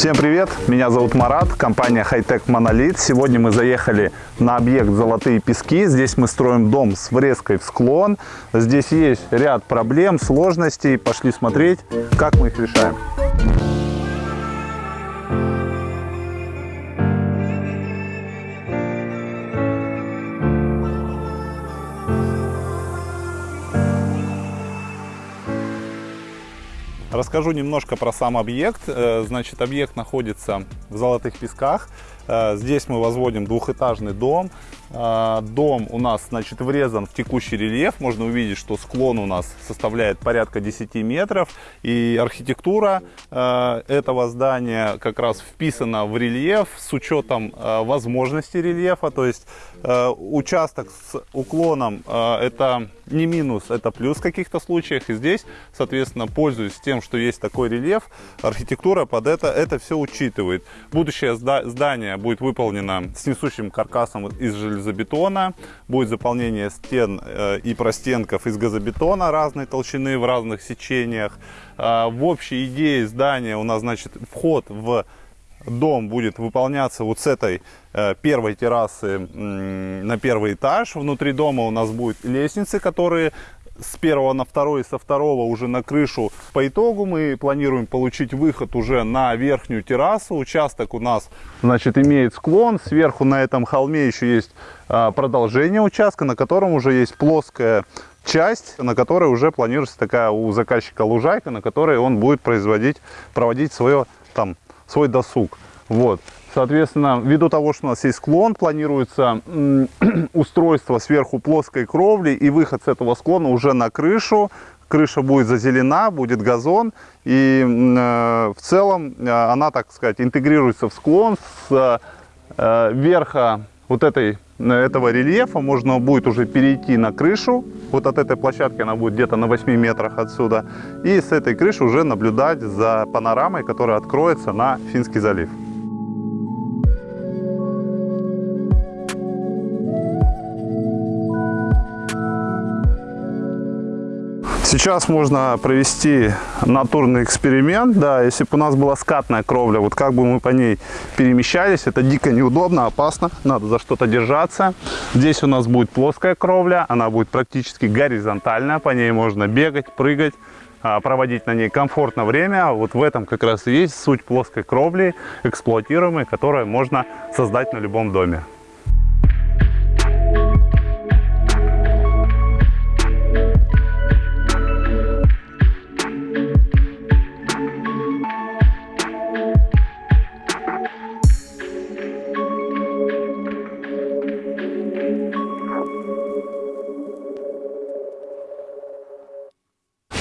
Всем привет, меня зовут Марат, компания Hightech Monolith. Сегодня мы заехали на объект Золотые Пески. Здесь мы строим дом с врезкой в склон. Здесь есть ряд проблем, сложностей. Пошли смотреть, как мы их решаем. Расскажу немножко про сам объект. Э, значит, объект находится в Золотых Песках. Э, здесь мы возводим двухэтажный дом. Э, дом у нас значит, врезан в текущий рельеф. Можно увидеть, что склон у нас составляет порядка 10 метров. И архитектура этого здания как раз вписана в рельеф с учетом возможностей рельефа. То есть участок с уклоном это не минус, это плюс в каких-то случаях. И здесь, соответственно, пользуясь тем, что есть такой рельеф, архитектура под это, это все учитывает. Будущее здание будет выполнено с несущим каркасом из железобетона, будет заполнение стен э, и простенков из газобетона разной толщины в разных сечениях. Э, в общей идее здания у нас, значит, вход в дом будет выполняться вот с этой э, первой террасы на первый этаж. Внутри дома у нас будут лестницы, которые с первого на второй, со второго уже на крышу. По итогу мы планируем получить выход уже на верхнюю террасу. Участок у нас, значит, имеет склон. Сверху на этом холме еще есть а, продолжение участка, на котором уже есть плоская часть, на которой уже планируется такая у заказчика лужайка, на которой он будет производить, проводить свое там свой досуг. Вот. Соответственно, ввиду того, что у нас есть склон, планируется устройство сверху плоской кровли и выход с этого склона уже на крышу. Крыша будет зазелена, будет газон. И э, в целом э, она, так сказать, интегрируется в склон с э, верха вот этой, этого рельефа можно будет уже перейти на крышу. Вот от этой площадки она будет где-то на 8 метрах отсюда. И с этой крыши уже наблюдать за панорамой, которая откроется на Финский залив. Сейчас можно провести натурный эксперимент. Да, если бы у нас была скатная кровля, вот как бы мы по ней перемещались, это дико неудобно, опасно, надо за что-то держаться. Здесь у нас будет плоская кровля, она будет практически горизонтальная, по ней можно бегать, прыгать а, проводить на ней комфортно время. Вот в этом как раз и есть суть плоской кровли, эксплуатируемой, которую можно создать на любом доме.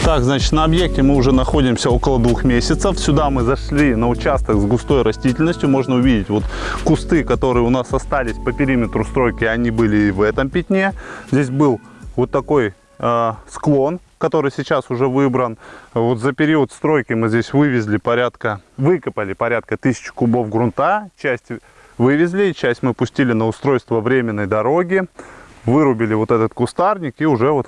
Так, значит, на объекте мы уже находимся около двух месяцев. Сюда мы зашли на участок с густой растительностью. Можно увидеть вот кусты, которые у нас остались по периметру стройки, они были и в этом пятне. Здесь был вот такой э, склон, который сейчас уже выбран. Вот за период стройки мы здесь вывезли порядка, выкопали порядка тысячи кубов грунта. Часть вывезли, часть мы пустили на устройство временной дороги. Вырубили вот этот кустарник и уже вот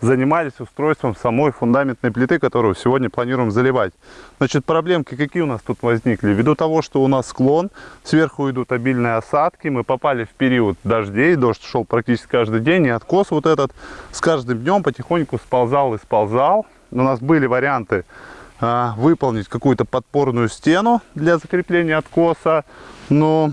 занимались устройством самой фундаментной плиты, которую сегодня планируем заливать. Значит, проблемки какие у нас тут возникли? Ввиду того, что у нас склон, сверху идут обильные осадки, мы попали в период дождей, дождь шел практически каждый день, и откос вот этот с каждым днем потихоньку сползал и сползал. У нас были варианты а, выполнить какую-то подпорную стену для закрепления откоса, но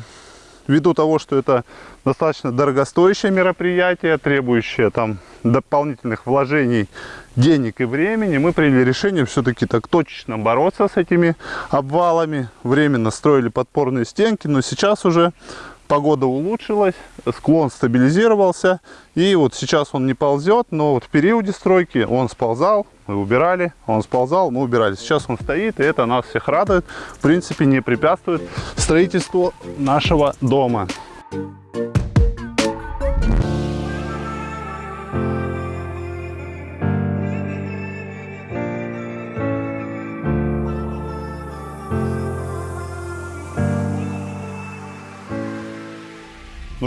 ввиду того, что это достаточно дорогостоящее мероприятие, требующее там дополнительных вложений денег и времени, мы приняли решение все-таки так точечно бороться с этими обвалами. Временно строили подпорные стенки, но сейчас уже погода улучшилась, склон стабилизировался, и вот сейчас он не ползет, но вот в периоде стройки он сползал, мы убирали, он сползал, мы убирали. Сейчас он стоит, и это нас всех радует, в принципе не препятствует строительству нашего дома. Ну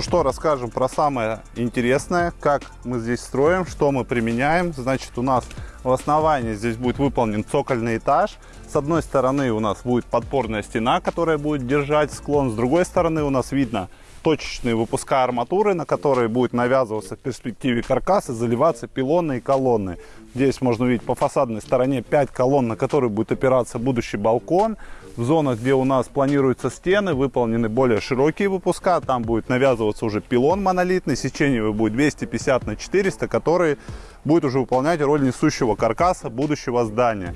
Ну что, расскажем про самое интересное, как мы здесь строим, что мы применяем. Значит, у нас в основании здесь будет выполнен цокольный этаж. С одной стороны у нас будет подпорная стена, которая будет держать склон. С другой стороны у нас видно точечные выпуска арматуры, на которые будет навязываться в перспективе каркас заливаться пилоны и колонны. Здесь можно увидеть по фасадной стороне 5 колонн, на которые будет опираться будущий балкон. В зонах, где у нас планируются стены, выполнены более широкие выпуска. Там будет навязываться уже пилон монолитный, сечение его будет 250 на 400, который будет уже выполнять роль несущего каркаса будущего здания.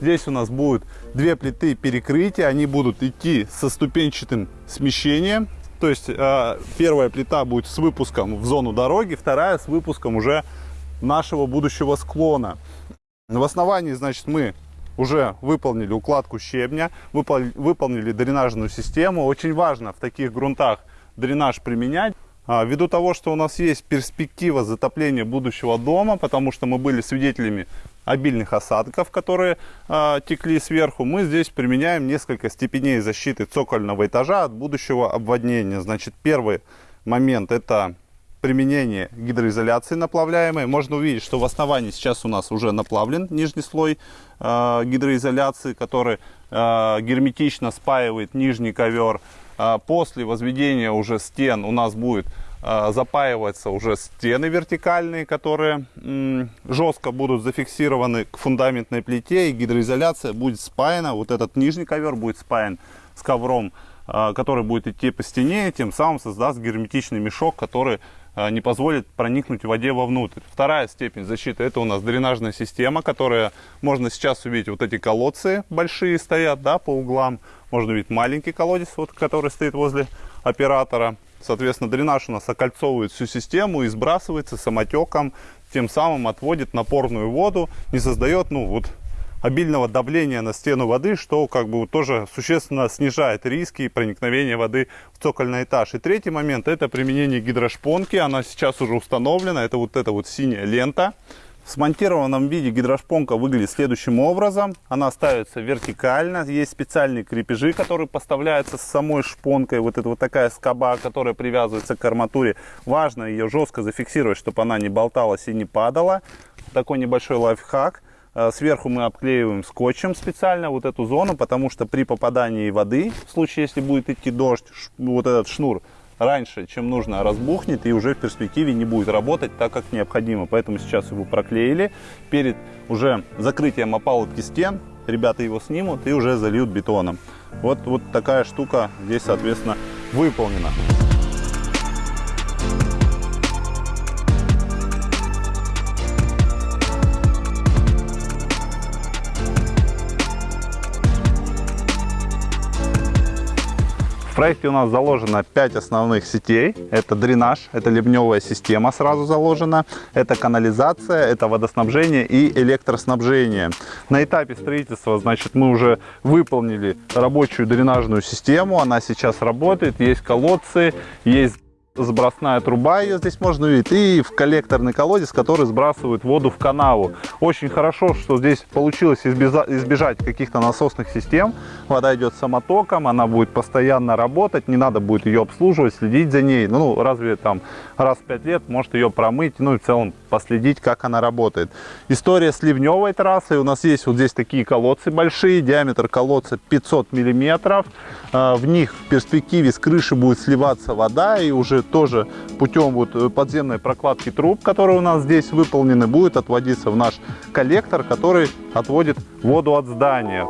Здесь у нас будут две плиты перекрытия, они будут идти со ступенчатым смещением. То есть э, первая плита будет с выпуском в зону дороги, вторая с выпуском уже нашего будущего склона. В основании, значит, мы уже выполнили укладку щебня, выпол выполнили дренажную систему. Очень важно в таких грунтах дренаж применять. А, ввиду того, что у нас есть перспектива затопления будущего дома, потому что мы были свидетелями обильных осадков, которые э, текли сверху, мы здесь применяем несколько степеней защиты цокольного этажа от будущего обводнения. Значит, первый момент это применение гидроизоляции наплавляемой. Можно увидеть, что в основании сейчас у нас уже наплавлен нижний слой э, гидроизоляции, который э, герметично спаивает нижний ковер. Э, после возведения уже стен у нас будет э, запаиваться уже стены вертикальные, которые жестко будут зафиксированы к фундаментной плите, и гидроизоляция будет спаяна, вот этот нижний ковер будет спаян с ковром, э, который будет идти по стене, и тем самым создаст герметичный мешок, который а, не позволит проникнуть воде вовнутрь. Вторая степень защиты это у нас дренажная система, которая можно сейчас увидеть вот эти колодцы большие стоят да, по углам. Можно увидеть маленький колодец, вот, который стоит возле оператора. Соответственно, дренаж у нас окольцовывает всю систему и сбрасывается самотеком, тем самым отводит напорную воду, не создает ну, вот, обильного давления на стену воды, что как бы тоже существенно снижает риски проникновения воды в цокольный этаж. И третий момент это применение гидрошпонки. Она сейчас уже установлена. Это вот эта вот синяя лента. В смонтированном виде гидрошпонка выглядит следующим образом. Она ставится вертикально. Есть специальные крепежи, которые поставляются с самой шпонкой. Вот это вот такая скоба, которая привязывается к арматуре. Важно ее жестко зафиксировать, чтобы она не болталась и не падала. Такой небольшой лайфхак. Э, сверху мы обклеиваем скотчем специально вот эту зону, потому что при попадании воды, в случае, если будет идти дождь, вот этот шнур раньше, чем нужно, разбухнет и уже в перспективе не будет работать так, как необходимо. Поэтому сейчас его проклеили. Перед уже закрытием опалубки стен ребята его снимут и уже зальют бетоном. Вот, вот такая штука здесь, соответственно, выполнена. Проекте у нас заложено 5 основных сетей. Это дренаж, это ливневая система сразу заложена, это канализация, это водоснабжение и электроснабжение. На этапе строительства, значит, мы уже выполнили рабочую дренажную систему. Она сейчас работает, есть колодцы, есть сбросная труба, ее здесь можно увидеть, и в коллекторный колодец, который сбрасывает воду в канаву. Очень хорошо, что здесь получилось избежать каких-то насосных систем. Вода идет самотоком, она будет постоянно работать, не надо будет ее обслуживать, следить за ней. Ну, разве там раз в 5 лет может ее промыть, ну и в целом последить, как она работает. История с ливневой трассой. У нас есть вот здесь такие колодцы большие, диаметр колодца 500 миллиметров. А, в них в перспективе с крыши будет сливаться вода и уже тоже путем вот э, подземной прокладки труб, которые у нас здесь выполнены, будет отводиться в наш коллектор, который отводит воду от здания.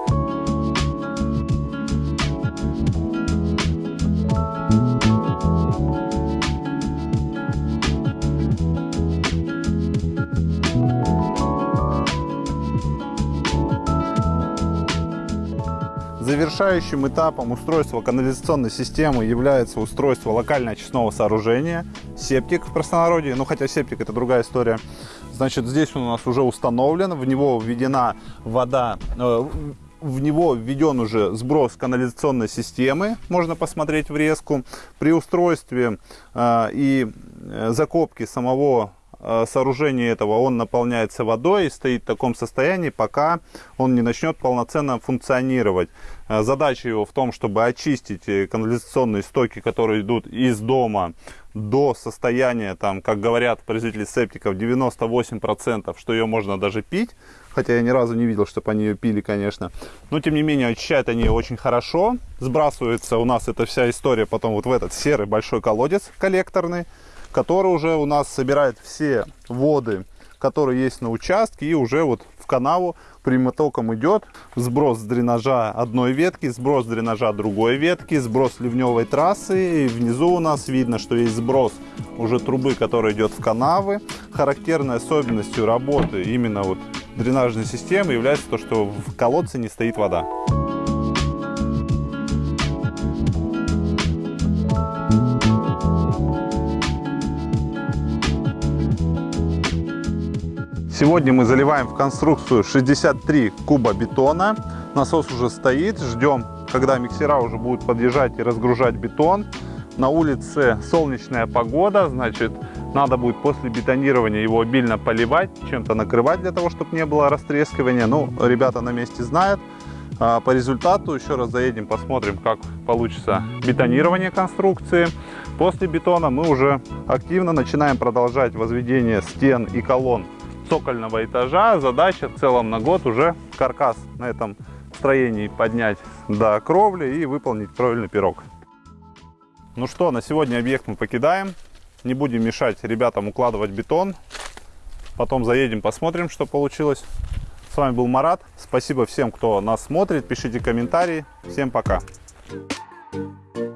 Завершающим этапом устройства канализационной системы является устройство локально-очистного сооружения, септик в простонародье, ну хотя септик это другая история. Значит, здесь он у нас уже установлен, в него введена вода, э, в него введен уже сброс канализационной системы, можно посмотреть врезку. При устройстве э, и закопке самого э, сооружения этого он наполняется водой и стоит в таком состоянии, пока он не начнет полноценно функционировать. Э, задача его в том, чтобы очистить э, канализационные стоки, которые идут из дома до состояния, там, как говорят производители септиков, 98%, что ее можно даже пить. Хотя я ни разу не видел, чтобы они ее пили, конечно. Но, тем не менее, очищают они очень хорошо. Сбрасывается у нас эта вся история потом вот в этот серый большой колодец коллекторный, который уже у нас собирает все воды, которые есть на участке, и уже вот в канаву прямотоком идет сброс дренажа одной ветки, сброс дренажа другой ветки, сброс ливневой трассы. И внизу у нас видно, что есть сброс уже трубы, которая идет в канавы. Характерной особенностью работы именно вот дренажной системы является то, что в колодце не стоит вода. Сегодня мы заливаем в конструкцию 63 куба бетона. Насос уже стоит, ждем, когда миксера уже будут подъезжать и разгружать бетон. На улице солнечная погода, значит, надо будет после бетонирования его обильно поливать, чем-то накрывать для того, чтобы не было растрескивания. Ну, ребята на месте знают. А, по результату еще раз заедем, посмотрим, как получится бетонирование конструкции. После бетона мы уже активно начинаем продолжать возведение стен и колонн цокольного этажа. Задача в целом на год уже каркас на этом строении поднять до кровли и выполнить кровельный пирог. Ну что, на сегодня объект мы покидаем. Не будем мешать ребятам укладывать бетон. Потом заедем, посмотрим, что получилось. С вами был Марат. Спасибо всем, кто нас смотрит. Пишите комментарии. Всем пока. Thank you.